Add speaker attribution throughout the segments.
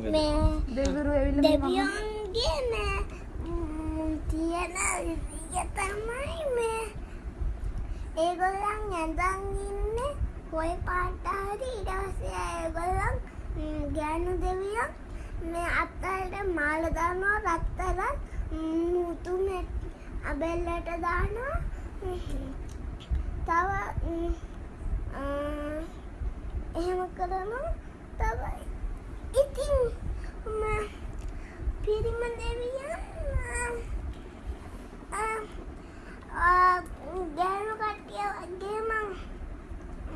Speaker 1: දෙවිවරු ඇවිල්ලා
Speaker 2: දෙවියන්ගේ ම්, තියෙන විදිය තමයි මේ ඒගොල්ලන් ඇඳන් ඉන්නේ කොයි පාට හරි ඊට පස්සේ ඒගොල්ලන් ගෑනු දෙවියන් මේ අත්තට මාල දානවා රත්තරන් මුතු අබෙල්ලට දානවා තව එහෙම කරනවා තව ඉතින් ම- පිරිම දෙවියන් ගෑනු කට්ටිය වගේම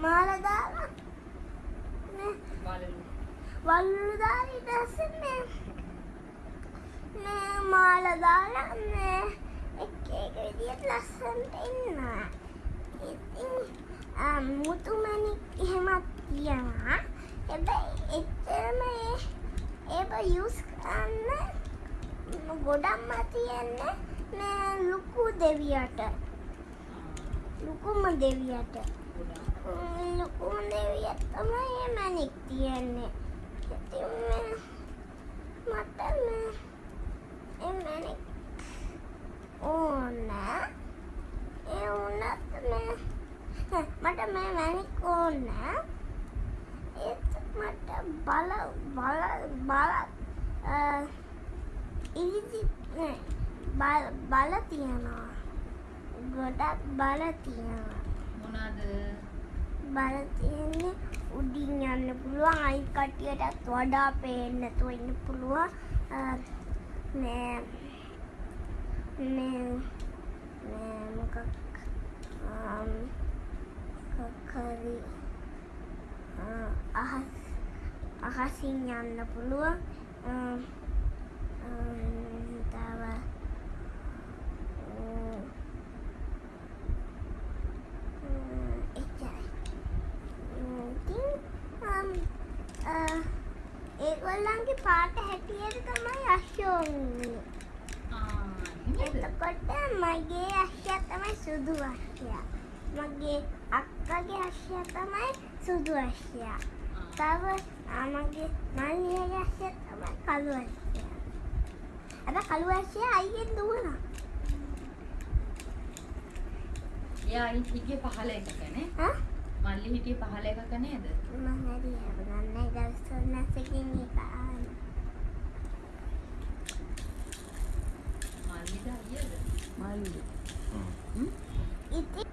Speaker 2: මාල දාලා නේ වල්ලු දාලා ඊට පස්සේ මේ මේ මාල දාලා මේ එක එක විදියට ලස්සනට ඉන්නවා. ඉතින් ආ, මුතුමැණික් එහෙමත් තියනවා. හැබැයි එච්චරම ඒ ඒක යූස් කරන්න ගොඩක්ම තියෙන්නේ මේ ලොකු දෙවියට. ලොකුම දෙවියට. ලොකුම දෙවියට තමයි මේ මැණික් තියන්නේ. ඉතින් මට මේ ඒ මැණික් ඕන. ඒ වුණත් මේ මට මේ මැණික් ඕන. ඒත් මට බල බල බල නෑ, බල බල තියනවා. ගොඩක් බල තියනවා.
Speaker 3: මොනවාද?
Speaker 2: බල තියෙන්නේ උඩින් යන්න පුළුවන් අයි කට්ටියටත් වඩා පේන්න නැතුව ඉන්න පුළුවන් අ, මේ මේ මේ මොකක් ආම්, මොකක් හරි අ, අහස් අහසින් යන්න පුළුවන් තව ඒගොල්ලන්ගේ පාට හැටියට තමයි
Speaker 3: එහෙමද?
Speaker 2: එතකොට මගේ අශ්වයා තමයි සුදු අශ්වයා. මගේ අක්කගේ අශ්වයා තමයි සුදු අශ්වයා. තව ආ, මගේ මල්ලියගේ අශ්වයා තමයි කළු අශ්වයා. අද කළු අශ්වයා අයියෙන් දුවනවා.
Speaker 3: එයා අයින් හිටියේ පහළ එකක නේ?
Speaker 2: හා?
Speaker 3: මල්ලි හිටියේ පහළ එකක නේද?
Speaker 2: මම හරි හබගන්නේ ගස්සන්නසකින් එක ආන.
Speaker 3: මල්ලිද අයියද?
Speaker 1: මල්ලි.
Speaker 2: ඉතින්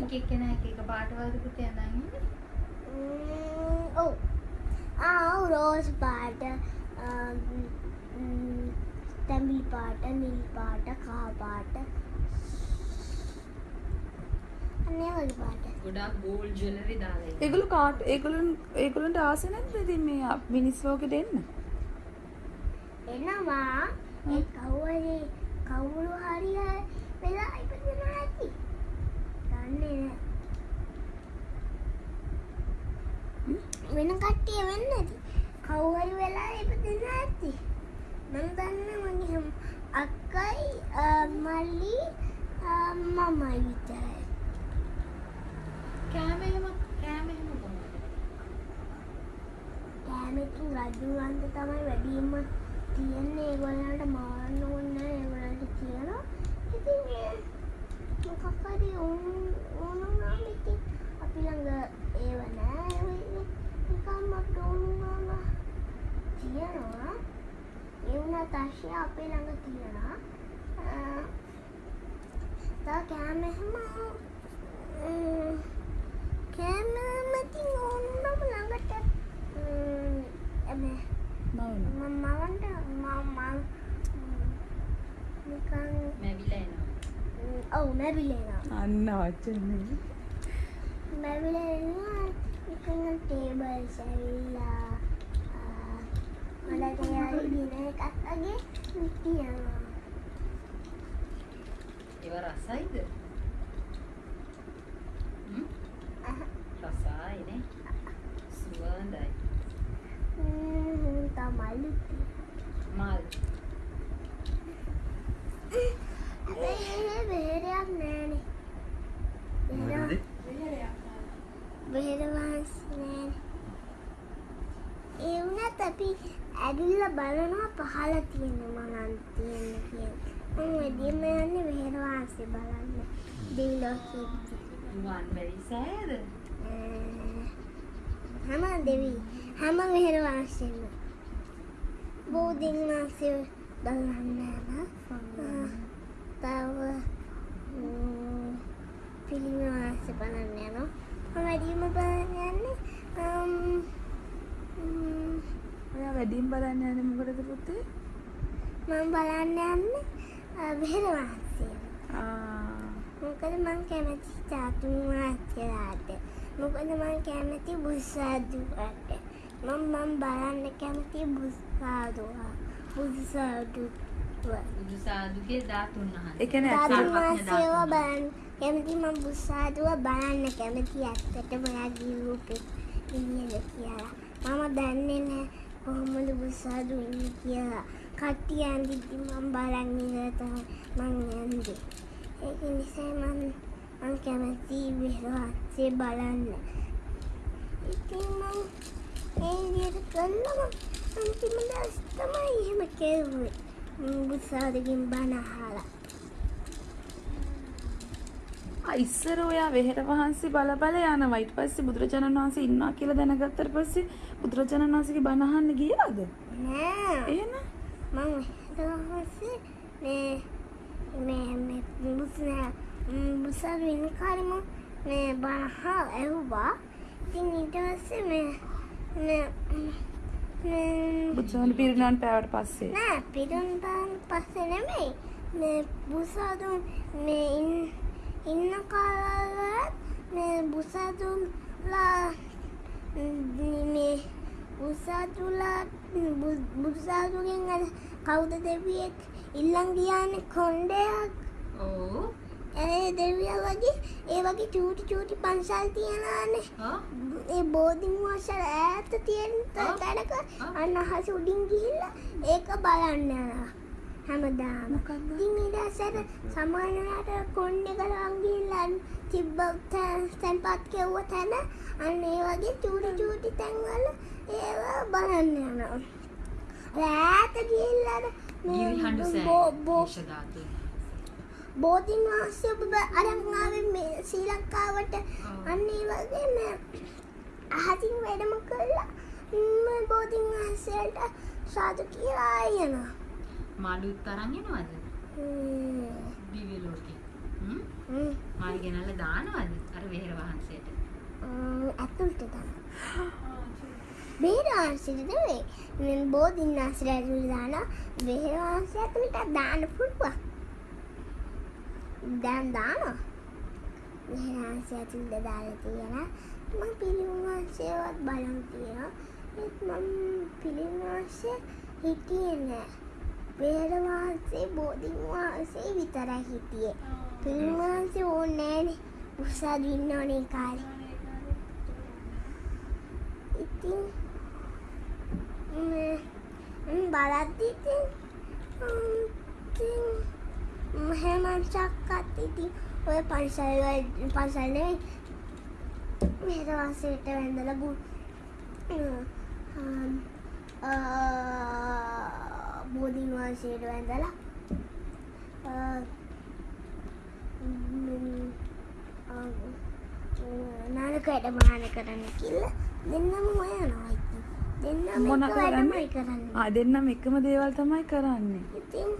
Speaker 3: එක එක්කෙනා එක එක පාට වලකට යනන් ඉන්නේ.
Speaker 2: රෝස් පාට තැඹිලි පාට නිල් පාට කහ පාට අනේ වගේ පාට
Speaker 3: ගොඩාක් ගෝල්ඩ් ජුවෙලරි දාලා ඉන්නේ.
Speaker 1: ඒගොල්ලෝ කාට ඒගොල්ලන් ඒගොල්ලන්ට ආස නැද්ද ඉතින් මේ අප- මිනිස් ලෝකෙට එන්න?
Speaker 2: එනවා ඒ කවුරු කවුරු හරි වෙලා ඉපදෙනවා ඇති. දන්නේ නැහැ. වෙන කට්ටිය වෙන්නේ නැති. කවුරු හරි වෙලා ඉපදෙනවා ඇති. මම දන්නේ මගේ අක්කයි මල්ලි මමයි විතරයි.
Speaker 3: කෑම එහෙම කෑම එහෙම කොහොමද?
Speaker 2: කෑමකින් රජුවන්ට තමයි වැඩිම තියෙන්නේ ඒගොල්ලන්ට මාරන්න ඕනේ ඒගොල්ලන්ට කියනවා. ඉතින් මොකක් හරි ඕනුනාම ඉතින් අපි ළඟ ඒව. නිකන් මට ඕනුනාම තියනවා. ඒ වුණත් ආශය අපේ ළඟ තියනවා. තව කෑම එහෙම ම්, කෑම මතින් ඕනුනාම ළඟට ම්, එබේ
Speaker 1: නවන.
Speaker 2: මමවන්ට මම නිකන්
Speaker 3: මැවිලා එනවා.
Speaker 2: ම්, ඔව් මැවිලෙනවා
Speaker 1: අන්න වචනේ.
Speaker 2: මැවිලෙනවා නිකන් ටේබල්ස් ඇවිල්ලා ආ, මලට යාලි දින එකක් වගේ තියනවා
Speaker 3: ඒව රසයිද? හ්ම්?
Speaker 2: අහ,
Speaker 3: රසයි නේ. සුවඳයි.
Speaker 2: ම්, තමයි
Speaker 3: මල්.
Speaker 2: හැබැයි බෙහෙරයක් නෑනේ බෙහෙර බෙහෙර වහන්සේ නෑනේ ඒ වුණත් අපි ඇවිල්ලා බලනවා පහල තියෙන මොනවද තියෙන්නේ කියලා. මම වැඩිම යන්නේ වෙහෙර වාසිය බලන්න. දෙවිලෝකෙ.
Speaker 3: රුවන් බැරි සෑද?
Speaker 2: හැම දෙවි හැම වෙහෙර වාසියෙම බෝධීන් වහන්සේ බලන්න යනවා. තව පිළිම වාසිය බලන්න යනවා. මම වැඩිම බලන්න යන්නේ
Speaker 1: ඔයා වැඩිම බලන්න යන්නේ මොකටද පුතේ?
Speaker 2: මම බලන්න යන්නේ වෙහෙර වාසිය.
Speaker 1: ආ
Speaker 2: මොකද මං කැමති චාතුන් වහන්සේලාට. මොකද මං කැමති බුස්සාදුවට. මම මම බලන්න කැමති බුස්සාදුවා. බුස්සාදුව.
Speaker 3: බුදු සාදුගේ ධාතුන් වහන්සේ.
Speaker 1: ඒ කියන්නේ
Speaker 2: වහන්සේව බලන්න කැමති මම බුස්සාදුව බලන්න කැමති ඇත්තටම ඔයාගේ රූපේ කියලා. මම දන්නේ නැහැ කොහොමද බුස්සාදු ඉන්නේ කියලා. කට්ටිය ඇඳිද්දි මම බලන් ඉඳලා තමයි මං යන්නේ. ඒක නිසා මම මං කැමති විශ්වාසය බලන්න. ඉතින් මං ඒ විදිහට කළම අන්තිම දවස් තමයි එහෙම කෙරුවේ. මම බුස්සාදගෙන් බණ අහලා.
Speaker 1: ආ ඉස්සර ඔයා වෙහෙර වහන්සේ බල බල යනවා ඊට පස්සේ බුදුරජාණන් වහන්සේ ඉන්නවා කියලා දැනගත්තට පස්සේ බුදුරජාණන් වහන්සේගේ බණ අහන්න ගියාද?
Speaker 2: නෑ
Speaker 1: එහෙම?
Speaker 2: මම දවසේ මේ මේ මේ බුස්නා බුසාර වෙන කාරම මේ බහ ඇහුවා ඉතින් ඊට පස්සේ මේ මේ
Speaker 1: බුදුසසුන පිරිනවන් පෑවට පස්සේ.
Speaker 2: නෑ පිරුන් බාන් පස්සේ නෙමෙයි මේ බුසාදුන් මේ ඉන්න ඉන්න කාලවල මේ බුසාදුන්ලා මේ බුසාදුලා බුසාදුගෙන් අර කවුද දෙවියෙක් ඉල්ලන් ගියානේ කොණ්ඩයක්
Speaker 3: ඔව්.
Speaker 2: ඒ දෙවියා වගේ ඒ වගේ චූටි චූටි පන්සල් තියනානේ ඒ බෝධින් වහන්සේ ඈත තියෙන. තැනක. අන්න අහස උඩින් ගිහිල්ලා ඒක බලන්න යනවා හැමදාම. ඉතින් පස්සේ සමානලාට කොණ්ඩේ ගලන් ගිහිල්ලා තිබ්බ තැන්- තැන්පත් කෙව්ව තැන අන්න ඒ වගේ චූටි චූටි තැන්වල ඒවා බලන්න යනවා. ඈත ගිහිල්ලා අර මේ
Speaker 3: ගිරි හඬු
Speaker 2: බෝ- බෝ-
Speaker 3: සෑ. ධාතුන්.
Speaker 2: බෝධින් වහන්සේ ඔබ අරන් ආවේ මේ ශ්‍රී ලංකාවට. අන්න ඒ වගේ මේ අහසින් වැඩම කළා බෝධින් වහන්සේට සාදු කියලා යනවා
Speaker 3: මාළුත් තරන් එනවද? දිව්‍ය ලෝකේ. හ්ම්? මාළු ගෙනල්ලා දානවද? අර වෙහෙර වහන්සේට.
Speaker 2: ම්, ඇතුළට තමයි බේරවහන්සේට නෙවෙයි මේ බෝධින් වහන්සේට ඇතුළට දාන බේරවහන්සේ ඇතුළට දාන්න පුළුවන් දැන් දානවා බේරවහන්සේ ඇතුළට දාලා තියෙනවා මම පිළිවහන්සේවත් බලන් තියෙනවා ඒත් මම පිළිවහන්සේ හිටියේ නෑ බේරවහන්සේ බෝධින් වහන්සේ විතරයි හිටියේ. පිළිවහන්සේ ඕනේ නෑනේ උසාවි ඉන්න ඕනේ කාලේ. ඉතින් මේ මම බලද්දි ඉතින් ම්, ඉතින් ම්, හැමංචක්කත් ඉතින් ඔය පන්සල් වල- පන්සල් නෙවෙයි මෙහෙරවාසයට වැඳලා බු බෝධීන් වහන්සේට වැඳලා ආ, ම්, ආ, නානකයට මහාන කරන්න කියලා දෙන්නම ඉතින්. දෙන්නම
Speaker 1: මොන
Speaker 2: වැඩමයි
Speaker 1: කරන්නේ? ආ දෙන්නම එකම දේවල් තමයි කරන්නේ.
Speaker 2: ඉතින්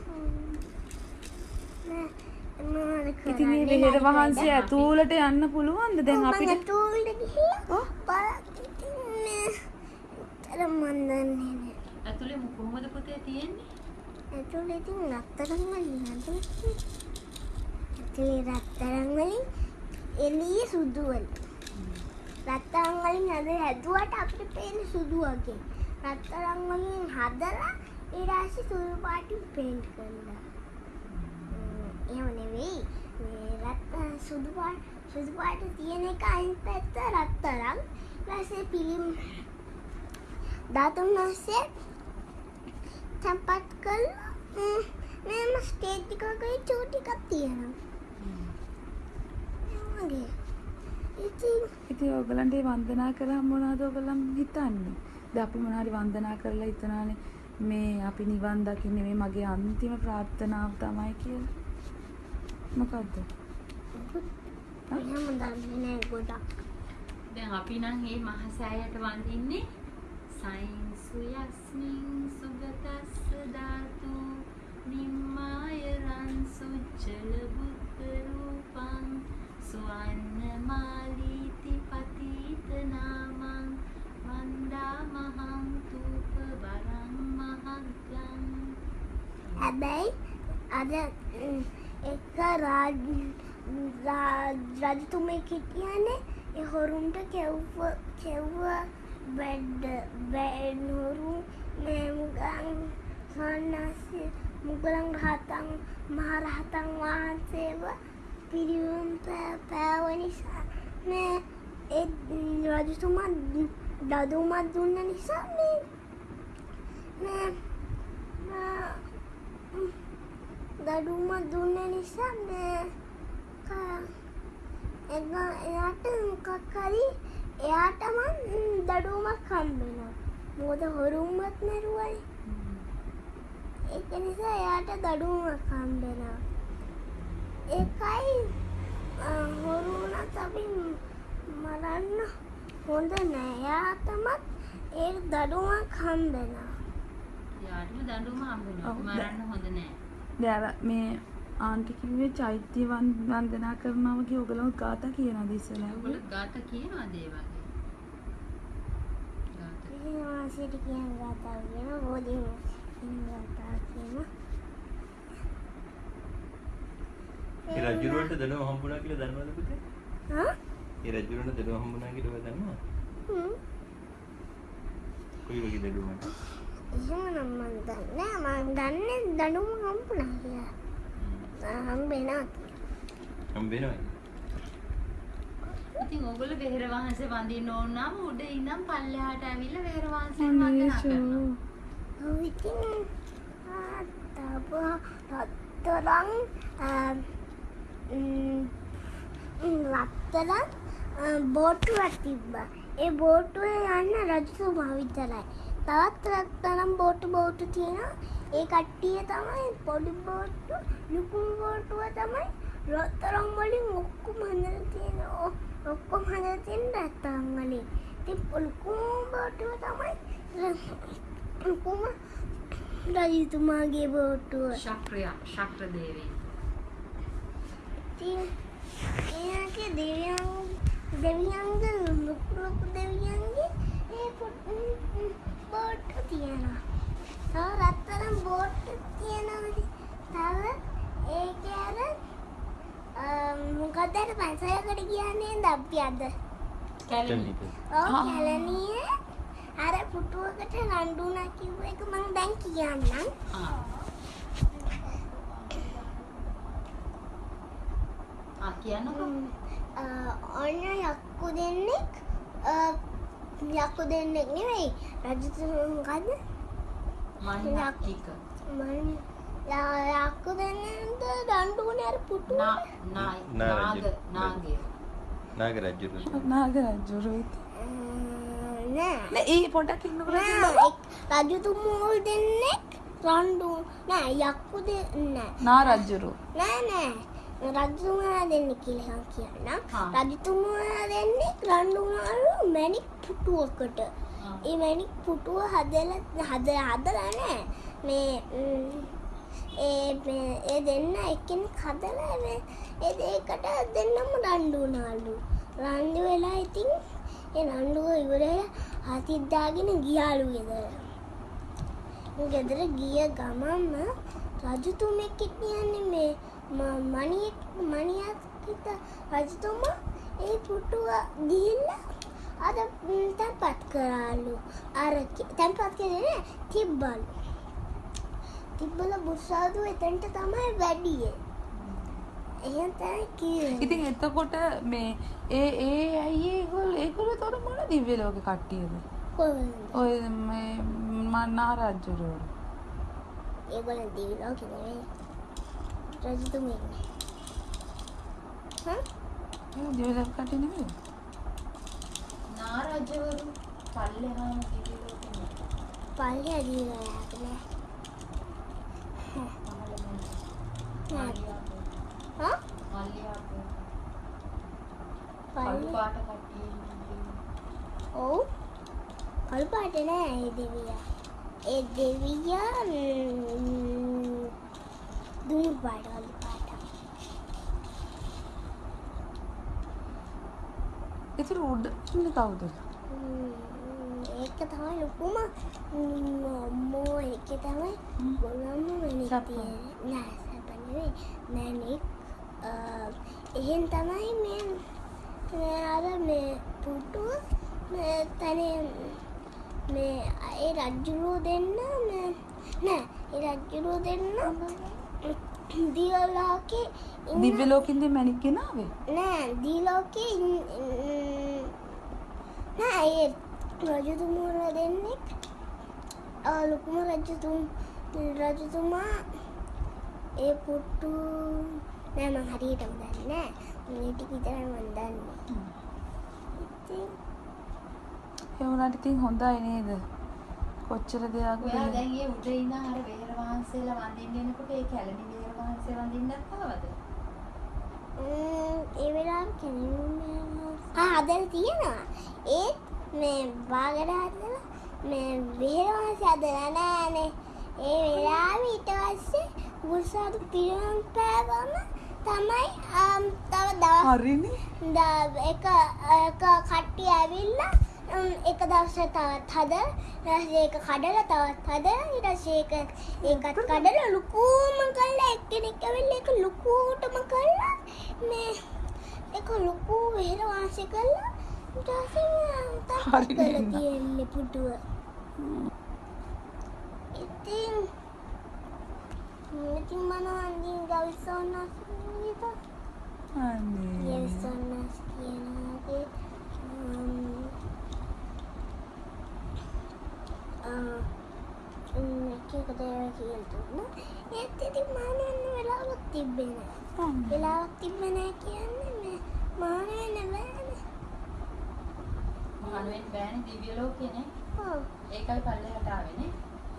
Speaker 1: ඉතින් මේ? වෙහෙර වහන්සේ ඇතුළට යන්න පුළුවන්ද දැන් අපිට?
Speaker 2: ඇතුළට
Speaker 1: ඔව්.
Speaker 2: බලත් ඉතින් අර මන් දන්නේ නෑ.
Speaker 3: ඇතුලේ මු- කොහොමද පුතේ තියෙන්නේ?
Speaker 2: ඇතුළේ ඉතින් රත්තරන් වලින් හදන්නේ. ඇතුළේ රත්තරන් වලින් එළියේ සුදු වලින්. රත්තරන් වලින් හද හැදුවට අපිට පේන සුදු වගේ. රත්තරන් වලින් හදලා ඊට පස්සේ සුදු පාටින් පේන්ට් කරනවා. ම්, එහෙම නෙවෙයි. මේ රත්තරන් සුදු පාට සුදු පාට තියෙන එක අනිත් පැත්ත රත්තරන්. ඊට පස්සේ පිළිම් ධාතුන් වහන්සේ තැන්පත් කළා. ම්, මේම ස්ටේජ් එකක චූටි එකක් තියෙනවා.
Speaker 1: ඔයගලන්ට මේ වන්දනා කරාම මොනවද ඔයගලන් හිතන්නේ? දැන් අපි මොනාරි වන්දනා කරලා හිතනානේ මේ අපි නිවන් දකින්නේ මේ මගේ අන්තිම ප්‍රාර්ථනාව තමයි කියලා.
Speaker 2: නෑ ගොඩක්.
Speaker 3: දැන් අපි නම් මේ මහසෑයට වඳින්නේ සයින්සු යස්මින් සුගතස්ස ධාතු නිම්මාය රන් සුච්චල බුද්ධ රූපං සුවන්න මාලීති පතිත නාමං වන්දා මහං තූප වරං මහග්ගං
Speaker 2: හැබැයි අද ම්, එක රාජ රා- රජතුමෙක් හිටියනේ ඒ හොරුන්ට කෙව්ව කෙව්ව බැඩ් බැඩ් හොරු මේ මුගලන් සන්නාසි මුගලන් රහතන් මහරහතන් වහන්සේව පිරිවුම් පෑ- පෑව නිසා මේ ඒ රජතුමා දදුමත් දුන්න නිසා මේ මේ මේ දඩුම දුන්න නිසා මේ ක- එග- එයාට මොකක් හරි එයාටම දඩුවමක් හම්බෙනවා. මොකද හොරුම්මත් මැරුවයි ඒක නිසා එයාට දඩුවමක් හම්බෙනවා. ඒකයි හොරුනත් අපි මරන්න හොඳ නෑ. එයාටමත් ඒ දඩුවමක් හම්බෙනවා.
Speaker 3: යාටම දඬුවම හම්බෙනවා. මරන්න හොඳ නෑ.
Speaker 1: දැන් මේ ආන්ටි කිව්වේ චෛත්‍ය වන්- වන්දනා කරනවා වගේ ඔයගොල්ලෝ ගාථා කියනවාද ඉස්සෙල්ලා?
Speaker 3: ඔයගොල්ලෝ ගාත කියනවාද ඒ වගේ ගාත
Speaker 2: වාසියට කියන ගාතාව කියන බෝධි කියන ගාතාව කියන
Speaker 4: ඒ රජුරවන්ට දඩුවම හම්බුණා කියලා දන්නවද පුතේ?
Speaker 2: හා?
Speaker 4: ඒ රජුරවන්ට දඩුවම හම්බුණා කියලා ඔයා දන්නවද?
Speaker 2: හ්ම්.
Speaker 4: කොයි වගේ දඩුවමද?
Speaker 2: එහෙම නම් මන් දන්නේ නෑ. මන් දන්නේ දඩුවම හම්බුණා කියලා. ආ, හම්බෙනවා කියලා.
Speaker 4: හම්බ වෙනවද?
Speaker 3: ඉතින් ඕගොල්ලෝ වෙහෙර වහන්සේ වඳින්න ඕන නම් උඩ ඉඳන් පල්ලෙහාට ඇවිල්ලා වෙහෙර වහන්සේ වන්දනා. කරනවා.
Speaker 2: ඔව් ඉතින් ආ, තව රත්තරන් රත්තරන් ආ, බෝට්ටුවක් තිබ්බා. ඒ බෝට්ටුවේ යන්න රජතුමා විතරයි. තවත් රත්තරන් බෝට්ටු බෝට්ටු තියෙනවා. ඒ කට්ටිය තමයි පොඩි බෝට්ටු, ලුකු බෝට්ටුව තමයි රත්තරන් වලින් ඔක්කොම හදලා තියෙන. ඔක්කොම හදලා තියෙන රත්තරන් වලින්. ඉතින් ලුකු බෝට්ටුව තමයි ලුකුම රජතුමාගේ බෝට්ටුව.
Speaker 3: ශක්‍රය ශක්‍ර දේවී.
Speaker 2: ඉතින් එයාගේ දෙවියන් දෙවියන්ගේ ලොකු ලොකු දෙවියන්ගේ ඒ බෝට්ටු තියෙනවා. තව රත්තරන් බෝට්ටු තියෙනවා. තව ඒකේ අර අ, මොකක්ද අර පන්සලකට කියන්නේ අපි අද.
Speaker 3: කැලණි.
Speaker 2: ඔව්. කැලණියේ අර පුටුවකට රණ්ඩුනා කිව්ව එක මම දැන් කියන්නම්.
Speaker 3: ආ. කියන්නකෝ.
Speaker 2: ඔන්න යක්කු දෙන්නෙක් යක්කු දෙන්නෙක් නෙවෙයි රජතුමා මොකද්ද
Speaker 3: නාග
Speaker 4: රජු.
Speaker 3: නාගය.
Speaker 4: නාග රජුරු.
Speaker 2: නෑ.
Speaker 1: නෑ ඒ පොඩක් ඉන්නකොට
Speaker 2: රජතුමෝ දෙන්නෙක් රණ්ඩු නෑ යක්කු දෙ නෑ
Speaker 1: නා රජුරු.
Speaker 2: නෑ නෑ. රජතුමා දෙන්නෙක් කියලා
Speaker 3: හා.
Speaker 2: රජතුමා දෙන්නෙක් රණ්ඩුනාලු මැණික් පුටුවකට
Speaker 3: ආ.
Speaker 2: ඒ මැණික් පුටුව හදලා හද හදලා නෑ. මේ ම්, ඒ මේ- ඒ දෙන්න එක්කෙනෙක් හදලා මේ ඒ දෙයකට දෙන්නම රණ්ඩු වුණාලු රණ්ඩු වෙලා ඉතින් ඒ රණ්ඩුව ඉවරලා හතිත් දාගෙන ගියාලු ගෙදර. ගෙදර ගිය ගමන්ම රජතුමෙක් කියන්නේ මේ ම- මණියෙක් මණියක් හිට රජතුමා ඒ පුටුව ගිහිල්ලා ම්, තැන්පත් කරාලු. අර තැන්පත් කරේ නෑ තිබ්බලු. තිබ්බල බුස්සාදු එතනට තමයි වැඩියේ.
Speaker 1: ඉතින් එතකොට මේ ඒ ඒ ඇයි ඒගොල්ලෝ ඒගොල්ලෝ තොර මොන දිව්‍ය ලෝක කට්ටියද? ඔය මේ මා නා රජුරු.
Speaker 2: ඒගොල්ලන් දිවි ලෝකෙ නෙවෙයි රජතුමෙක් හා
Speaker 1: ඒ දිව්‍ය ලෝක කට්ටිය නෙමෙයි.
Speaker 3: නා රජවරු පල්ලෙහාම දිවි ලෝකෙ
Speaker 2: පල්ලි දීලා යාගෙන හා පල්ලි
Speaker 3: පාට කට්ටිය
Speaker 2: ඔව් කළු පාට නෑ ඒ දෙවියා ඒ දෙවියා ම්, දුම් පාට කළු පාට
Speaker 1: ඉතින් උඩ ඉන්නේ කවුද?
Speaker 2: ම්, ඒක තමයි ලොකුම අම්මෝ ඒක තමයි ගොල්ලන්ම මැනික් නෑ සප නෙවෙයි මැනික් එහෙන් තමයි මේ මේ අර මේ පුටුව මේ තනේ මේ ඒ රජ්ජුරුව දෙන්න මේ නෑ ඒ රජ්ජුරුව දෙන්න දියලාගේ
Speaker 1: දිව්‍ය ලෝකින්ද මැණික් ගෙනාවේ?
Speaker 2: නෑ දීලෝකේ නෑ ඒ රජතුමුර දෙන්නෙක් ආ, ලොකුම රජතුම් රජතුමා ඒ පුට්ටු නෑ මං හරියටම දන්නේ නෑ මේ ටික විතරයි මං දන්නේ ඉතින්
Speaker 1: ඒ වුණාට ඉතින් හොඳයි නේද? කොච්චර දෙයක්
Speaker 3: ඔයා දැන් ඒ උඩ ඉන්න අර වෙහෙර වහන්සේලා වඳින්න එනකොට ඒ කැලණි වෙහෙර වහන්සේ වඳින්නත් ආවද?
Speaker 2: ම්ම්, ඒ වෙලාව කෙනෙකුන්නේ ආ හදලා තියෙනවා ඒත් මේ බාගට හදලා මේ බෙහෙරවාස හදලා නෑනේ ඒ වෙලාවේ ඊට පස්සේ බුසාදු පිරම් පෑවම තමයි තව දවස්
Speaker 1: හරිනේ.
Speaker 2: ද- එක එක කට්ටිය ඇවිල්ලා එක දවසට තවත් පස්සේ ඒක කඩලා තවත් හදලා ඊට පස්සේ ඒක ඒකත් කඩලා ලුකුම කරලා එක්කෙනෙක් ඇවිල්ලා ඒක ලුකුටම කරලා මේ ඒක ලුකු වෙහෙර වාසය කරලා ඊට පස්සේ
Speaker 1: නේද?
Speaker 2: තියෙන්නේ පුටුව ඉතින් ඉතින් මනෝන්දින් ගවිසෝනස් නේද
Speaker 1: අනේ.
Speaker 2: Yelsonas කියනවාගේ එකක දේව කියල් දුන්න ඒත් ඉතින් මානන්න වෙලාවක් තිබ්බෙන
Speaker 1: අනේ.
Speaker 2: වෙලාවක් තිබෙන කියන්නේ මේ මානන්න බෑන
Speaker 3: මහනුවෙන් බෑනේ දිව්‍ය ලෝකේනේ.
Speaker 2: ඔව්
Speaker 3: ඒකයි පල්ලෙහාට ආවේනේ.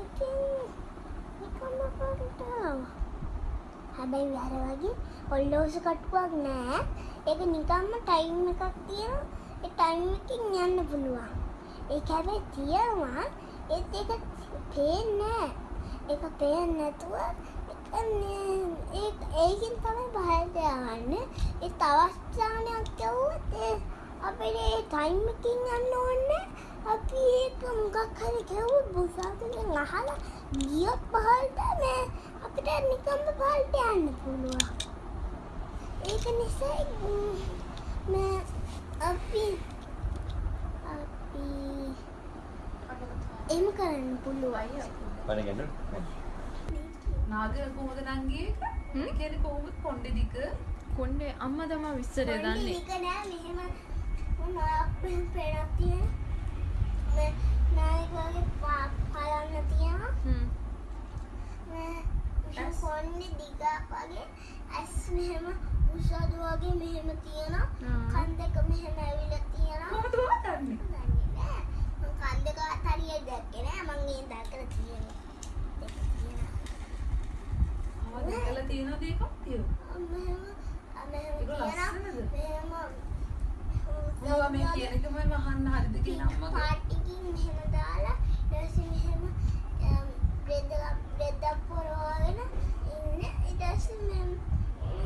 Speaker 2: ඉතින් නිකම්ම පොරටාව හැබැයි වැර වගේ ඔල්ලෝස කට්ටුවක් නෑ ඒක නිකම්ම ටයිම් එකක් තියෙනවා ඒ ටයිම් එකකින් යන්න පුළුවන් ඒක හැබැයි තියෙනවා ඒත් ඒක පේන්නේ නෑ ඒක පේන්නේ නැතුව ඒක මේ- ඒක ඒකින් තමයි බහල්ට යවන්නේ ඒ තවස්ථානයක් යවුවොත් ඒ අපිට ඒ ටයිම් එකකින් යන්න ඕනේ අපි ඒක මොකක් හරි කෙවුවොත් බුසාතුගෙන් අහලා ගියොත් පහළට මේ අපිට නිකම්ම පහළට යන්න පුළුවන් ඒක නිසා ම්, මේ අපි අපි එහෙම කරන්න පුළුවන්
Speaker 4: පණ ගන්න.
Speaker 1: නාගර කොහොමද නංගී? ඒ කියන්නේ කොහොමද කොණ්ඩේ දික?
Speaker 5: කොණ්ඩේ අම්මා තමා විස්තරය දන්නේ.
Speaker 2: ඒක නෑ මෙහෙම මොනක් පෙරක් තියෙන මේ නායක වගේ පා- පලන්න තියෙනවා
Speaker 5: හ්ම්.
Speaker 2: මේ මෙහෙම කොන්නේ දිගක් වගේ ඇස් මෙහෙම උසද වගේ මෙහෙම තියෙනවා
Speaker 5: ආ.
Speaker 2: කන් දෙක මෙහෙම ඇවිල්ලා තියෙනවා
Speaker 1: කොහොමද ඔයා දන්නේ?
Speaker 2: දන්නේ නෑ මං කන් දෙක අතරිය දැක්කේ නෑ මං ඒ දැකලා තියෙනවා
Speaker 1: ආ දැකලා තියෙනවද ඒක? තියෝ.
Speaker 2: මෙහෙම මෙහෙම
Speaker 1: ඒක
Speaker 2: තියෙනවා
Speaker 1: ලස්සනද?
Speaker 2: මෙහෙම
Speaker 1: මොනවා මේ කියන එකම වහන්න හරිද කියන අම්මගේ?
Speaker 2: පාටිකින් මෙහෙම දාලා ඊට පස්සේ මෙහෙම එක බ්‍රෙඩ් එක පොරවගෙන ඉන්න ඊට පස්සේ මෙහෙම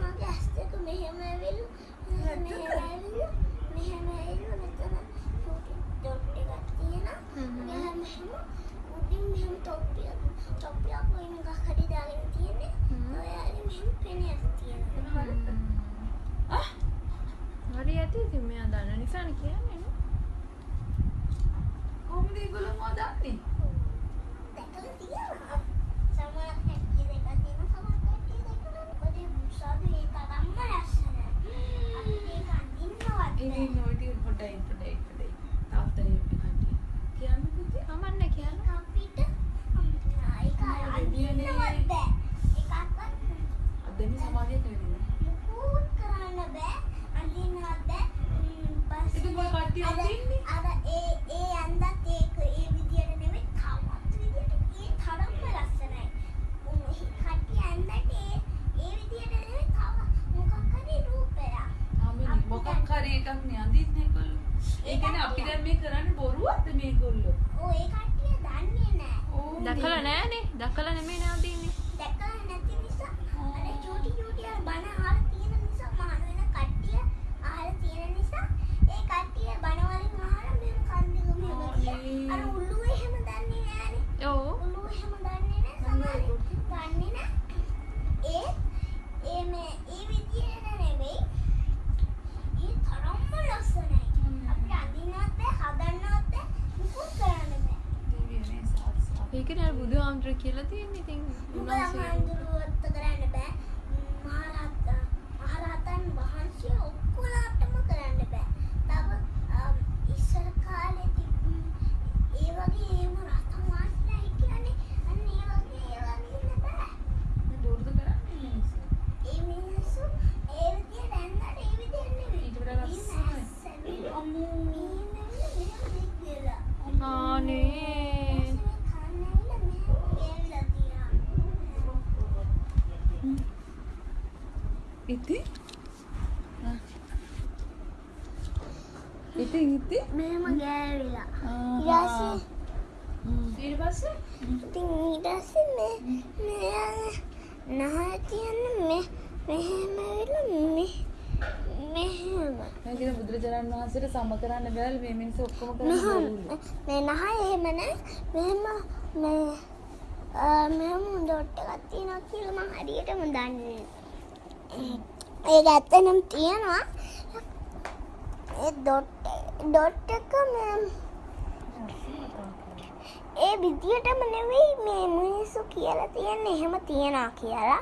Speaker 2: මගේ ඇස් දෙක මෙහෙම ඇවිල්ලා මෙහෙම ඇවිල්ලා මෙහෙම ඇවිල්ලා මෙතන තියෙනවා මෙහෙම උඩින් මෙහෙම තොප්පියක් තොප්පියක් වගේ මොකක් හරි දාගෙන තියෙන්නේ ඔයාලේ මෙහෙම පෙනයක් තියෙනවා
Speaker 5: හරි ඇති ඉතින් මෙයා දන්න නිසානේ කියන්නේ නේ.
Speaker 1: කොහොමද ඒගොල්ලෝ මොකද දන්නේ?
Speaker 2: දැකලා තියෙනවා. සමහර කට්ටිය දැකලා තියෙනවා, සමහර නැහැ. මොකද ඒ බුසාදු ඒ තරම්ම ලස්සනයි. අපිට ඒක අඳින්නවත්
Speaker 1: ඒ
Speaker 2: බෑ.
Speaker 1: නෝටි පොඩයි පොඩයි පොඩයි. තාත්තේ පිටන්නේ. කියන්න පුතේ.
Speaker 5: කමන්නේ කියන්න.
Speaker 2: අපිට අම්මා, ඒක අඳින්නවත් බෑ. ඒකක්වත්
Speaker 1: අදනේ සමාධියට වෙන්නේ.
Speaker 2: මුකුත් කරන්න බෑ. අඳින්නවත් බෑ. ම්, පස්සේ
Speaker 1: ඉතින් මොකක් කට්ටිය
Speaker 2: අර-
Speaker 1: අඳින්නේ?
Speaker 2: අර ඒ ඒ අන්දත් ඒක ඒ විදියට නෙමෙයි
Speaker 5: දැකලා නෑනේ දැකලා නෙමෙයි නවතින්නේ
Speaker 2: දැකලා නැති නිසා අර චූටි චූටි අර බණ අහලා තියෙන නිසා මහාන වෙන කට්ටිය අහලා තියෙන නිසා ඒ කට්ටිය බණ වලින් අහලා මෙහෙම කන්දක මෙහෙම කියලා. අර උල්ලුව එහෙම දන්නේ නෑනේ.
Speaker 5: ඔව්
Speaker 2: උල්ලුව එහෙම දන්නේ නෑ සමහර දන්නේ නෑ. ඒ ඒ මේ ඒ විදියට නෙවෙයි. ඒ තරම්ම ලස්සනයි. අපිට අඳින්නවත් බෑ හදන්නවත් බෑ මුකුත් කරන්න බෑ.
Speaker 5: ඒකනේ අර බුදුහාමුදුර කියලා තියෙන්නේ ඉතින් උන්වහන්සේ
Speaker 2: කරන්න බෑ. මහරහත් මහරහතන් වහන්සේ ඔක්කොලාටම කරන්න බෑ. තව අම්, ඉස්සර කාලේ තිබ්බ ඒ වගේ එහෙම රහතන් වහන්සේලා හිටියනේ. අන්න ඒ වගේ ඒවා නින්න බෑ.
Speaker 1: බොරුද කරන්නේ මිනිස්සු.
Speaker 2: ඒ මිනිස්සු ඒ විදියට ඇන්නට ඒ විදියට නෙවෙයි.
Speaker 1: ඊට වඩා ලස්සනයි.
Speaker 2: ලස්සනයි. අම්මෝ මේ මෙහෙම දෙක්කලා.
Speaker 5: ආනේ
Speaker 1: ඉතින් ආ. ඉතින් ඉතින්
Speaker 2: මෙහෙම ගෑවිලා.
Speaker 1: ආහා.
Speaker 2: ඊට පස්සේ
Speaker 5: ඊට පස්සේ
Speaker 2: ඉතින් ඊට පස්සේ මේ මේ නහය තියන්න මේ මෙහෙම වෙලා මේ මෙහෙම
Speaker 1: දැන් කියන බුදුරජාණන් වහන්සේට සම කරන්න බැලලා මේ මිනිස්සු ඔක්කොම කරන්නේ
Speaker 2: මේ නහය එහෙම නෑ මෙහෙම මේ මෙහෙම ඩොට් එකක් තියෙනවා කියලා මම හරියටම දන්නේ. ඒක ඇත්තනම් තියෙනවා ඒ ඩොට් ඩොට් එක මේ ඒ විදියටම නෙවෙයි මේ මිනිස්සු කියලා තියන්නේ එහෙම තියනවා කියලා.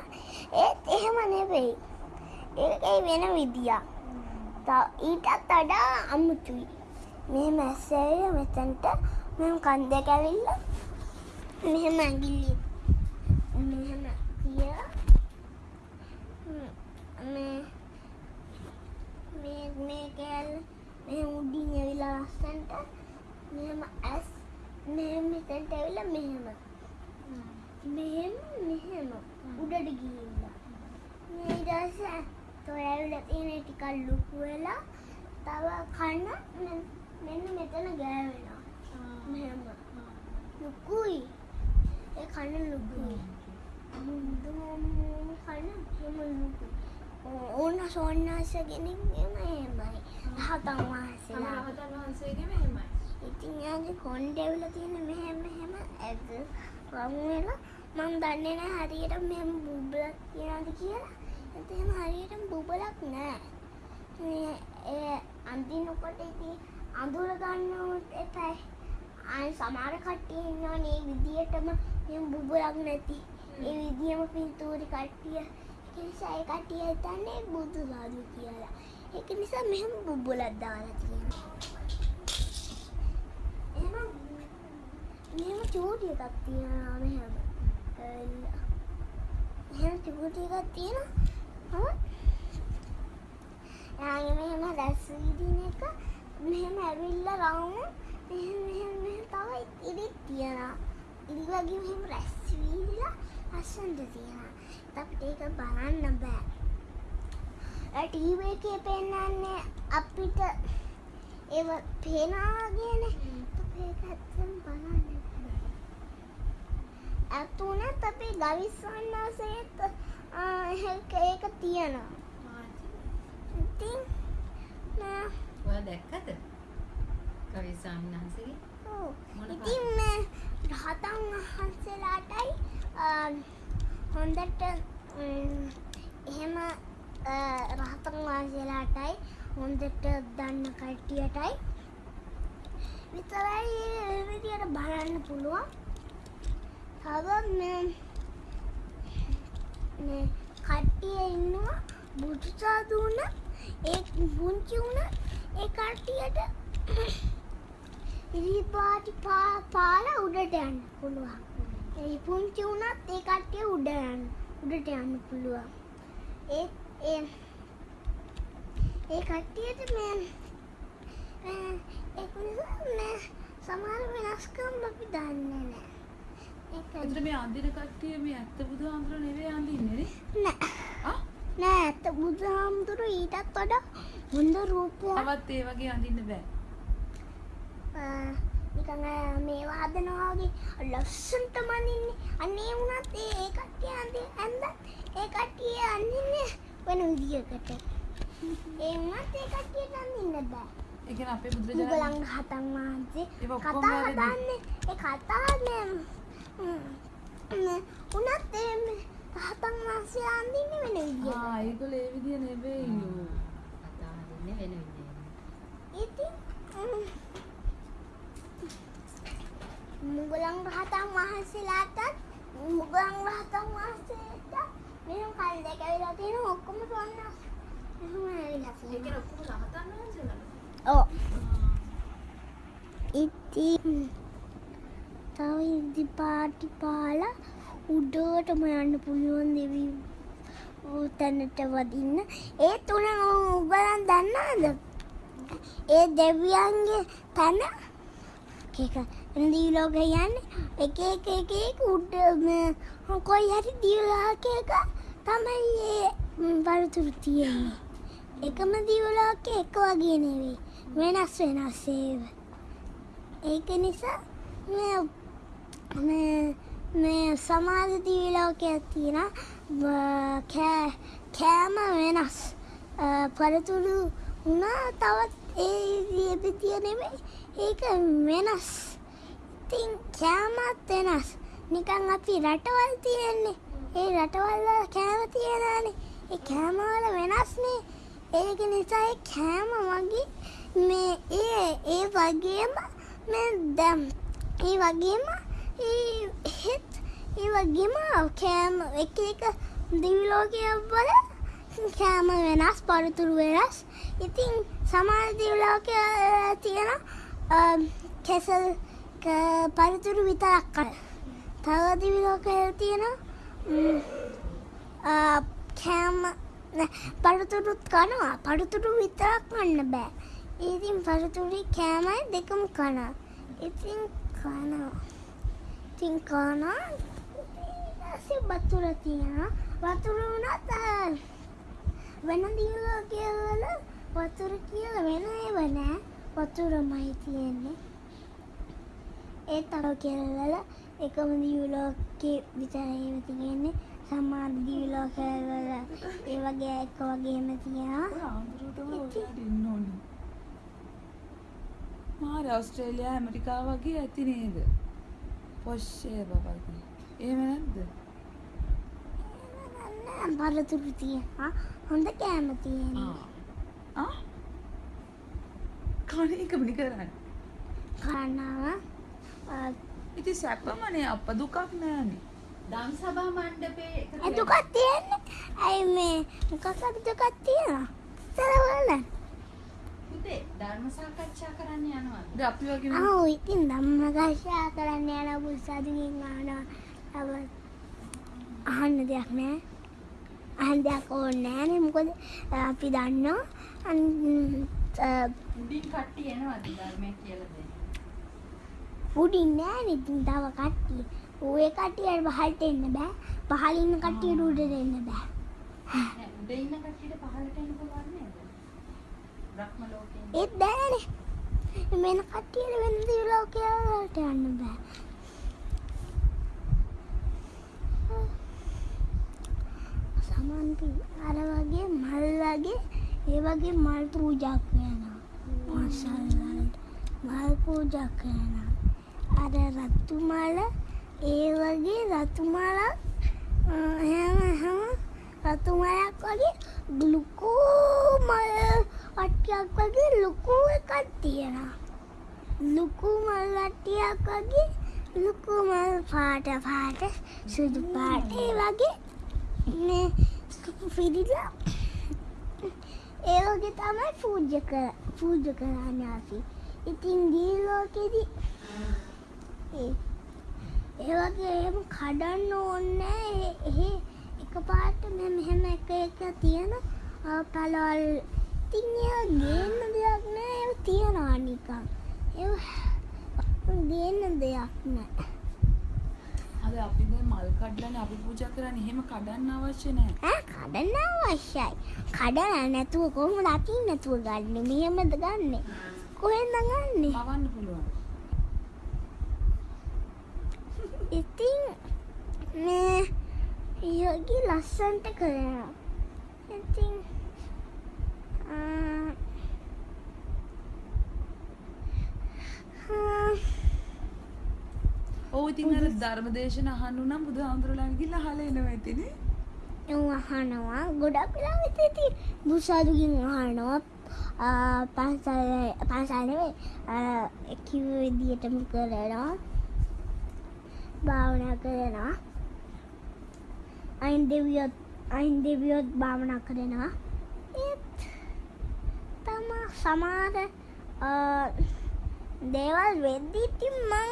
Speaker 2: ඒත් එහෙම නෙවෙයි. ඒකේ වෙන විදියක්. තව ඊටත් වඩා අමුතුයි. මෙහෙම ඇස්සෙවිලා මෙතනට මෙහෙම කන් දෙක ඇවිල්ලා මෙහෙම ඇඟිලි මෙහෙම තියලා ම්, මේ මේ මේ කෑල්ල මෙහෙම උඩින් ඇවිල්ලා ලස්සන්ට මෙහෙම ඇස් මෙහෙම මෙතනට ඇවිල්ලා මෙහෙම. මෙහෙම මෙහෙම උඩට ගිහිල්ලා. මේ ඊට ඇවිල්ලා තියෙන ටිකක් ලොකු වෙලා තව කන මෙන්න මෙතන ගෑවෙනවා. මෙහෙම. ලොකුයි. ඒ කන ලොකුයි. මුදුම කන එහෙම ලොකුයි. ඕන සෝන්නාස කෙනෙක් එහෙම එහෙමයි. රහතන් වහන්සේලා.
Speaker 5: රහතන් වහන්සේගේම එහෙමයි.
Speaker 2: ඉතින් යාගේ කොණ්ඩේවල තියෙන මෙහෙම මෙහෙම ඇද වම් වෙලා මම දන්නේ නැහැ හරියට මෙහෙම බුබලක් තියනද කියලා. ඒත් එහෙම හරියට බුබලක් නැහැ. මේ ඒ අඳිනකොට ඉතින් අඳුර ගන්නවත් එපා. ආයි සමහර කට්ටිය ඉන්නවනේ මේ විදියටම මෙහෙම බුබලක් නැති. ඒ විදියම පින්තූරි කට්ටිය. ඒ නිසා ඒ කට්ටිය හිතන්නේ බුදු සාදු කියලා. ඒක නිසා මෙහෙම බුබලක් දාලා තියෙනවා. එහෙම මෙහෙම චූටි එකක් තියෙනවා මෙහෙම. ඇවිල්ලා. එහෙම චූටි එකක් තියෙනවා. යාගේ මෙහෙම රැස් විදින එක මෙහෙම ඇවිල්ලා රවුම මෙහෙම මෙහෙම මෙහෙම තව ඉරිත් තියෙනවා. ඉරි වගේ මෙහෙම රැස් විදිලා අස්සන්ට තියෙනවා. ඒත් ඒක බලන්න බෑ. ඒ ටීවී එකේ පෙන්නන්නේ අපිට ඒව පේනවා වගේනේ. ඒක ඇත්තම බලන්න බෑ. ඇතුණත් අපේ ගවිස්සන්නාසේත් ඒක තියෙනවා. ඉතින් නෑ
Speaker 3: ඔයා දැක්කද? කවි සාමිනාන්සේගේ
Speaker 2: ඔව්.
Speaker 3: මොන
Speaker 2: ඉතින් මේ රහතන් වහන්සේලාටයි හොඳට එහෙම රහතන් වහන්සේලාටයි හොඳට දන්න කට්ටියටයි විතරයි විදියට බලන්න පුළුවන්. තව මේ මේ කට්ටිය ඉන්නවා බුදු සාදු වුණ ඒ පුංචි වුණ ඒ කට්ටියට ඉරිපාටි පා පාලා උඩට යන්න පුළුවන්. ඒ පුංචි වුණත් ඒ කට්ටිය උඩ යන්න උඩට යන්න පුළුවන්. ඒ ඒ ඒ කට්ටියට මේ මේ ඒක නිසා මේ සමහර වෙනස්කම් අපි දන්නේ නැහැ.
Speaker 1: අතට මේ අඳින කට්ටිය මේ ඇත්ත බුදුහාමුදුර නෙවෙයි අඳින්නේ නේ
Speaker 2: නෑ. නෑ ඇත්ත බුදුහාමුදුරු ඊටත් වඩා හොඳ රූපයක්
Speaker 1: තවත් ඒ වගේ අඳින්න බෑ
Speaker 2: නිකන් මේ වාදනවා වගේ ලස්සනට මනින්නේ. අනේ වුණත් ඒ කට්ටිය අන්ති ඇඳ ඒ කට්ටිය අඳින්නේ වෙන විදියකට. ඒ වුණත් ඒ කට්ටියට අඳින්න බෑ.
Speaker 1: ඒ කියන්නේ අපේ බුදුරජාණන්
Speaker 2: වහන්සේ කතා. හදන්නේ ඒ කතා මේ උනත් ඒ රහතන් වහන්සේ අඳින්නේ වෙන විදියට.
Speaker 1: ආ ඒගොල්ලෝ ඒ විදිය නෙවෙයිලු.
Speaker 3: කතා හදන්නේ වෙන විදියට.
Speaker 2: ඉතින් මුගලන් රහතන් වහන්සේලාටත් මුගලන් රහතන් වහන්සේට මෙහෙම කල් දෙක වෙලා තියෙන ඔක්කොම සොන්න එහෙම ඇවිල්ලා
Speaker 5: ඒ
Speaker 2: තියෙනවා.
Speaker 5: කියන්නේ ඔක්කොම රහතන් වහන්සේලා.
Speaker 2: ඔව්. ඉතින් තව ඉදි පාටි පාලා උඩටම යන්න පුළුවන් දෙවි තැනට වදින්න. ඒ තුන උගලන් දන්නවද? ඒ දෙවියන්ගේ තැන එක දීලෝක යන්නේ එක එක එක එක උඩ මේ කොයි හරි දීලාකයක තමයි ඒ වරතුරු තියෙන්නේ. එකම දීවලෝක එක වගේ නෙවෙයි. වෙනස් වෙනස් ඒව. ඒක නිසා මේ මේ මේ සමාජ දීවලෝකයක් තියෙන කෑ කෑම වෙනස්. අ, පරතුරු වුණා තවත් ඒ විදිය නෙමෙයි. ඒක වෙනස්. ඉතින් කෑමත් වෙනස්. නිකන් අපි රටවල් තියෙන්නේ. ඒ රටවල් වල කෑම තියනනේ ඒ කෑම වල වෙනස්නේ ඒක නිසා ඒ කෑම වගේ මේ ඒ ඒ වගේම මේ දැම්. ඒ වගේම ඒ හෙත් ඒ වගේම කෑම එක එක දිවිලෝකය වල කෑම වෙනස් පරතුරු වෙනස් ඉතින් සමාන දිවිලෝකය තියෙන කෙසල් ක- පරතුරු විතරක් කන තව දිවිලෝකය තියෙන ම්, අ, කෑම නෑ, පරතුරුත් කනවා පරතුරු විතරක් කන්න බෑ ඉතින් පරතුරි කෑමයි දෙකම කන ඉතින් කනවා ඉතින් කනවා ඊට බතුර තියෙනවා. වතුර වුණත් අ, වෙන දිවිලෝකයවල වතුර කියලා වෙන ඒව නෑ. වතුරමයි තියෙන්නේ. ඒ තව කෙල්වල එකම දිවිලෝකේ විතරයිම තියෙන්නේ. සමාන දිවිලෝකවල ඒ වගේ එක වගේම තියෙනවා.
Speaker 1: ඔය ආන්දරටම ඔයාලට ඉන්න ඕනේ. මාර ඕස්ට්‍රේලියා ඇමරිකාව වගේ ඇති නේද? පොෂ්ෂේ බබල්ගේ. එහෙම නැද්ද?
Speaker 2: පරතුරු තියෙනවා හොඳ කෑම තියෙනවා
Speaker 1: ආ? කණ එකමනි කරන්නේ.
Speaker 2: කනවා
Speaker 1: ඉතින් සැපමනේ අප දුකක් නෑනේ.
Speaker 3: දම් සභා මණ්ඩපේ
Speaker 2: දුකක් තියෙන්නේ ඇයි මේ මොකක් හරි දුකක් තියෙනවා
Speaker 3: පුතේ ධර්ම සාකච්ඡා කරන්න යනවා.
Speaker 1: දැන් අපි වගේ
Speaker 2: ආ ඉතින් ධම්මගාශා කරන්න යන බුස්සාදුකින් අහනවා අව අහන්න දෙයක් නෑ අහන්න දෙයක් ඕනේ නෑනේ මොකද අපි දන්නවා අන්-
Speaker 3: උඩින් කට්ටිය එනවාද ධර්මය කියලා දෙන්න.
Speaker 2: උඩින් නෑනේ ඉතින් තව කට්ටිය ඔය කට්ටියට පහළට එන්න බෑ පහළ ඉන්න කට්ටියට උඩට එන්න බෑ
Speaker 3: උඩ ඉන්න කට්ටියට පහළට එන්න පුළුවන් නේද? බ්‍රහ්ම ලෝකේ.
Speaker 2: ඒත් බෑනේ වෙන කට්ටියට වෙන දිවලෝකයට යන්න බෑ. සමන්ති අර වගේ මල් වගේ ඒ වගේ මල් පූජා කරනවා මාසල්වලට මල් පූජා කරනවා අර රතු මල ඒ වගේ රතු මලක් අ, හැම හැම රතු මලක් වගේ ලොකු මල් වට්ටියක් වගේ ලොකු එකක් තියෙනවා. ලොකු මල් වට්ටියක් වගේ ලොකු මල් පාට පාට සුදු පාට ඒ වගේ. මේ පිරිලා ඒ වගේ තමයි පූජ කර පූජ කරන්න අපි. ඉතින් දී ලෝකෙදි ඒ ඒ වගේ එහෙම කඩන්න ඕනේ එහෙ එක පාට මෙ මෙහෙම එක එක තියෙන ආ, පළවල් ඉතින් ඒ ගේන්න දෙයක් නෑ. ඒ තියනවා නිකන්. ඒ ගේන්න දෙයක් නෑ.
Speaker 1: අද අපි දැන් මල් කඩලානේ අපි පූජා කරන්නේ. එහෙම කඩන්න අවශ්‍ය නැහැ.
Speaker 2: ඈ කඩන්න අවශ්‍යයි. කඩන්න නැතුව කොහොමද අතින් නැතුව ගන්න? මෙහෙමද ගන්නෙ? කොහෙන්ද ගන්නෙ?
Speaker 1: කවන්න පුළුවන්.
Speaker 2: ඉතින් මේ යෝගි ලස්සන්ට කරනවා. ඉතින්
Speaker 1: ඔව් ඉතින් අර ධර්මදේශන අහන්න නම් බුදුහාමුදුරුවෝ ගිහිල්ලා අහලා එනවා ඉතිනේ.
Speaker 2: අහනවා ගොඩක් වෙලාවට ඉතින් බුසාදුකින් අහනවා. ආ, පන්සල් පන්සල් නෙවෙයි කිව්ව විදියටම කරනවා. භාවනා කරනවා. අයින් දෙවියොත් අයින් දෙවියොත් භාවනා කරනවා තම සමහර අ, දේවල් වෙද්දී ඉතින් මං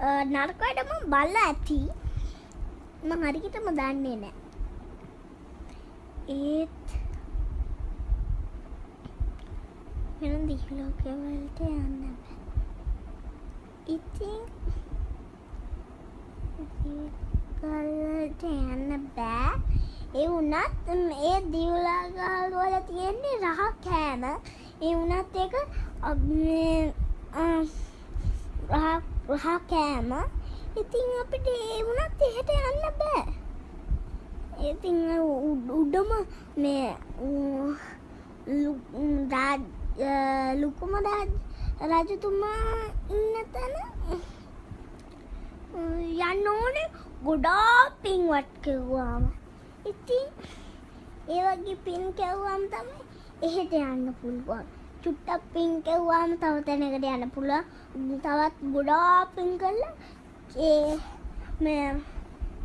Speaker 2: අ, නරක වැඩ මං බලලා ඇති. මං හරියටම දන්නේ නැහැ ඒත් වෙන දිහලෝකවලට යන්න බෑ. ඉතින් ගල්වලට යන්න බෑ. ඒ වුණත් ඒ දිවලාගල් වල තියෙන්නේ රහ කෑම. ඒ වුණත් ඒක අ, මේ, අ, රහ රහ කෑම. ඉතින් අපිට ඒ වුණත් එහෙට යන්න බෑ. ඉතින් අර උඩ- උඩම මේ ඌ, ලු- ම්, රාජ්- අ, ලුකුම රාජ් රජතුමා ඉන්න තැන අ, යන්න ඕනේ. ගොඩාක් පින්වත් කෙව්වාම. ඉතින් ඒ වගේ පින් කෙව්වාම තමයි එහෙට යන්න පුළුවන්. චුට්ටක් පින් කෙව්වාම තව තැනකට යන්න පුළුවන්. තවත් ගොඩාක් පින් කළා. ඒ මේ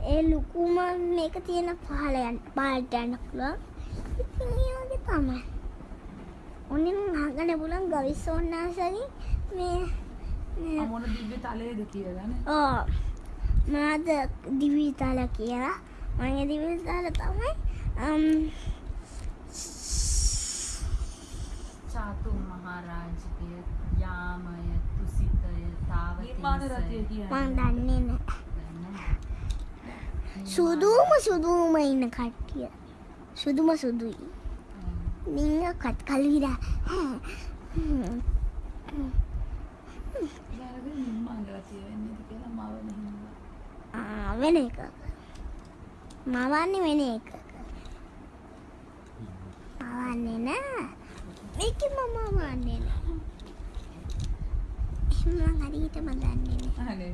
Speaker 2: ඒ ලුකුම මේක තියෙන පහල යන්න පාලට යන්න පුළුවන්. ඉතින් ඒ වගේ තමයි. ඔන්න අහගන්න පුළුවන් ගවිස්සෝන්නාසගේ මේ මේ
Speaker 1: මොන දිව්‍ය තලයේද කියලා නේ.
Speaker 2: ඕ මාද දිවිතල කියලා මගේ දිවිතල තමයි අම්,
Speaker 3: චාතු මහරජකය යාමය තුසිතය
Speaker 1: නිර්මාණ රතිය
Speaker 3: තාවතිසය
Speaker 2: මං
Speaker 1: කියන්නේ.
Speaker 2: දන්නේ නෑ. සුදුම සුදුම ඉන්න කට්ටිය. සුදුම සුදුයි. නිංග කත්
Speaker 1: මෙහෙම.
Speaker 2: වෙන එක මවන්නේ වෙන එක මවන්නේ නෑ මේක මම වන්නේ නෑ එහෙම හරියටම දන්නේ නෑ.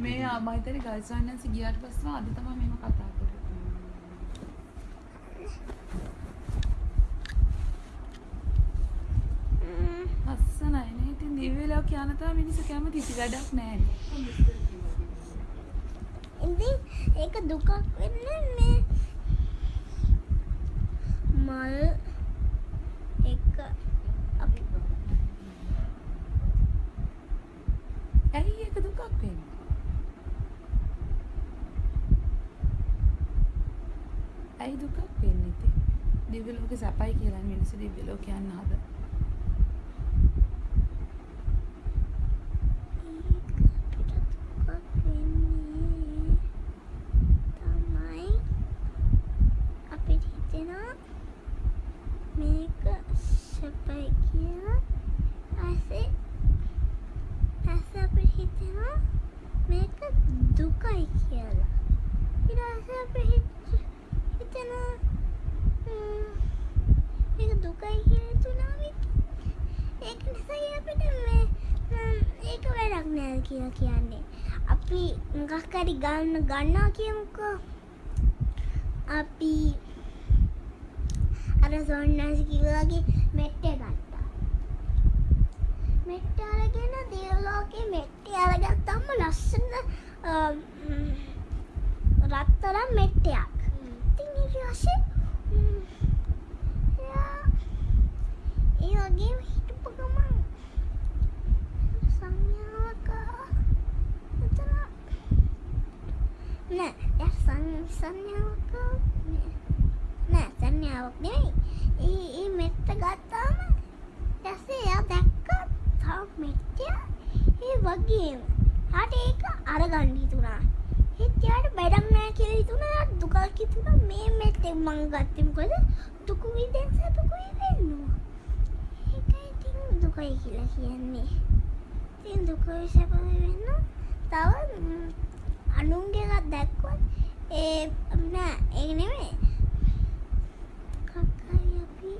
Speaker 1: මේ ආ, මම හිතන්නේ ගල්සන්නන්ස ගියාට පස්සේ අද තමයි මේව කතා කරේ. ලස්සනයි නේ. ඉතින් දිව්‍ය ලෝක යන තාම මිනිස්සු කැමති ඉති වැඩක් නැහැ.
Speaker 2: ඉතින් ඒක දුකක් වෙන්නේ මේ මල් එක අපි
Speaker 1: ඇයි ඒක දුකක් වෙන්නේ? ඇයි දුකක් වෙන්නේ ඉතින්? දිව්‍ය ලෝකේ සපයි කියලා මිනිස්සු දිව්‍ය ලෝක යන්න හද.
Speaker 2: ඒක අපිට දුකක් වෙන්නේ තමයි අපිට හිතෙනවා මේක සැපයි කියලා ඇසේ ඇස අපිට හිතෙනවා මේක දුකයි කියලා ඊට පස්සේ අපිට හිත- හිතෙනවා ම්, මේක දුකයි කියලා හිතුණාම ඒක නිසා අපිට මේ ම්, ඒක වැඩක් නෑ කියලා කියන්නේ. අපි මොකක් හරි ගන්න ගන්නවා කියමුකෝ. අපි අර සොන්නස් කිව්වාගේ මෙට්ටේ ගත්තා. මෙට්ටේ අරගෙන දියලෝකේ මෙට්ටේ අරගත්තම ලස්සන අ, ම්, රත්තරන් මෙට්ටයක්. ඉතින් ඊට පස්සේ ම්, එයා ඒ වගේම හිටපු ගමන් සංඥාවක එතන නෑ එයා සං- සංඥාවක නෑ. නෑ සංඥාවක් නෙවෙයි ඒ ඒ මෙත්ත ගත්තාම ඊටසේ එයා දැක්ක තව මෙත්තය ඒ වගේම හට ඒක අරගන්න හිතුණා. ඒත් එයාට වැඩක් නෑ කියලා හිතුණා. එයාට දුකක් හිතුණා. මේ මෙත්තේ මං ගත්තේ මොකද? දුක විඳෙන් සතුක විඳින්නවා ඒක ඉතින් දුකයි කියලා කියන්නේ. ඉතින් දුක සැප වෙන්න තව ම්, අනුන්ගේ එකක් දැක්කොත් ඒ නෑ ඒක නෙමෙයි. කක්කයි අපි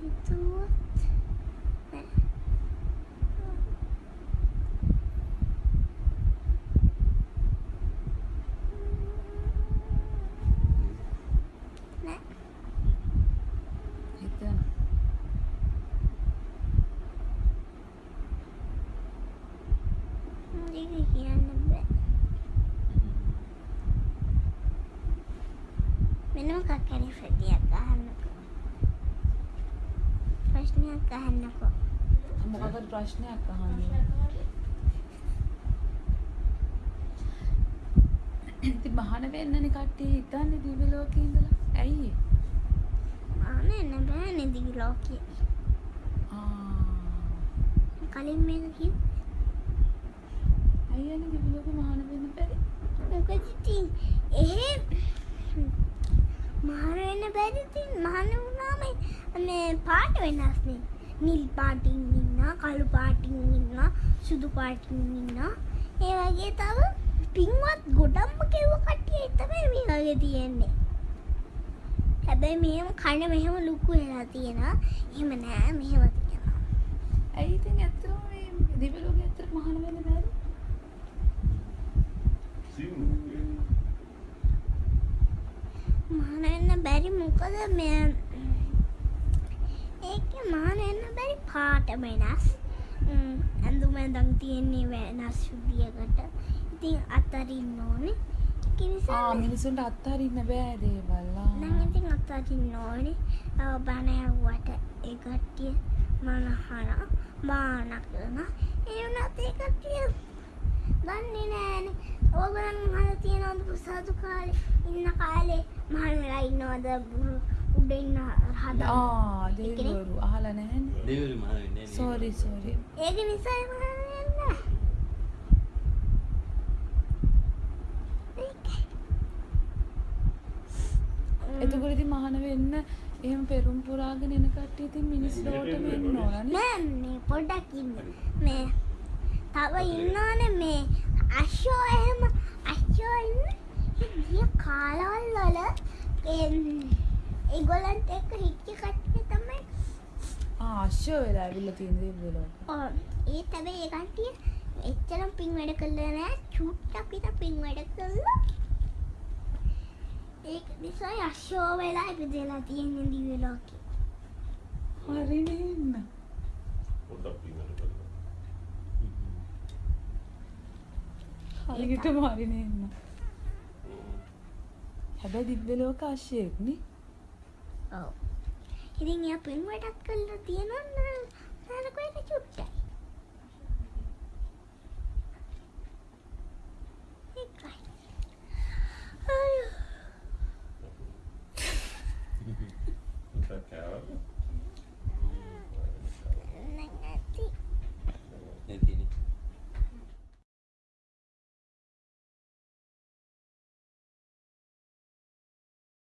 Speaker 2: හිතුවොත් නෑ. නෑ.
Speaker 1: හිතන
Speaker 2: ඒක කියන්න බෑ. වෙන මොකක් හරි ප්‍රතියක් අහන්නකෝ. ප්‍රශ්නයක් අහන්නකෝ.
Speaker 1: මොකක්ද ප්‍රශ්නයක් අහන්නේ ඉතින් මහාන වෙන්නනේ කට්ටිය හිතන්නේ දිව්‍ය ලෝකේ ඉඳලා ඇයි ඒ?
Speaker 2: ආනේ නෑ දිවි ලෝකයේ.
Speaker 1: ආ
Speaker 2: කලින් මේක කිව්වේ.
Speaker 1: ඇයි යන්නේ දිව්‍ය ලෝකේ මහාන වෙන්න බැරි
Speaker 2: මොකද ඉතින් එහෙ මහර වෙන්න බැරි ඉතින් මහන වුණාම මේ පාට වෙනස් නේ. නිල් පාටින් ඉන්නා, කළු පාටින් ඉන්නා, සුදු පාටින් ඉන්නා. ඒ වගේ තව පින්වත් ගොඩක්ම කෙව කට්ටිය තමයි මේ වගේ තියෙන්නේ. හැබැයි මෙහෙම කන මෙහෙම ලුකු වෙලා තියෙනවා. එහෙම නෑ මෙහෙම තියෙනවා.
Speaker 1: ඇයි ඉතින් ඇත්තටම මේ දිව්‍ය ලෝකේ ඇත්තට මහාන වෙන්න බැරි
Speaker 2: මහන වෙන්න බැරි මොකද මේ ඒක මහන වෙන්න බැරි පාට වෙනස්. ඇඳුම ඇඳන් තියෙන්නේ වෙනස් විදියකට. ඉතින් අතරින්න ඕනේ.
Speaker 1: මිනිසුන්ට අත්හරින්න බෑ දේවල්.
Speaker 2: නම් ඉතින් අතරින්න ඕනේ. අව බණ ඇහුවට ඒ කට්ටිය මනහන මාන කරන ඒ වුණත් ඒ කට්ටිය දන්නේ නෑනේ. ඕගලන් අහලා තියෙනවද ප්‍රසාදු කාලේ? ඉන්න කාලේ මහල් වෙලා ඉන්නවද උඩ ඉන්න හදා
Speaker 1: ආ දෙවිවරු අහලා නැහැනේ
Speaker 4: දෙවිවරු මහාන වෙන්නේ නැහැ.
Speaker 1: සෝරි සෝරි
Speaker 2: ඒක නිසා මහල් වෙන්න
Speaker 1: එතකොට ඉතින් මහාන වෙන්න එහෙම පෙරුම් පුරාගෙන එන කට්ටිය ඉතින් මිනිස් ලෝකෙට වෙන්න ඕනනේ
Speaker 2: නෑ මේ පොඩ්ඩක් ඉන්න. මේ තව ඉන්නවනේ මේ අශ්ෂෝ එහෙම අශ්ෂෝ ඉන්න. ගිය කාලවල් වල එම්, ඒගොල්ලන්ට එක්ක හිටිය කට්ටිය තමයි
Speaker 1: ආ අශ්‍ය වෙලා ඇවිල්ලා තියෙන දිව්‍ය ලෝක
Speaker 2: ඔව්. ඒ තමයි ඒ කට්ටිය. එච්චරම් පින් වැඩ කළා නෑ චුට්ටක් විතර පින් වැඩ කළා. ඒක නිසා අශ්ෂෝ වෙලා ඉපදෙලා තියෙන දිව්‍ය ලෝකේ.
Speaker 1: හරිනේ ඉන්න හරියටම හරිනේ ඉන්න හැබැයි දිව්‍ය ලෝක අශ්‍යයෙක් නේ
Speaker 2: ඔව්. ඉතින් එයා පින් වැඩක් කළා තියෙනවා නේද කොහෙද චුට්ටයි. ඒකයි. අයියෝ.